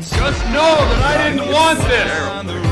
Just know that I didn't want this!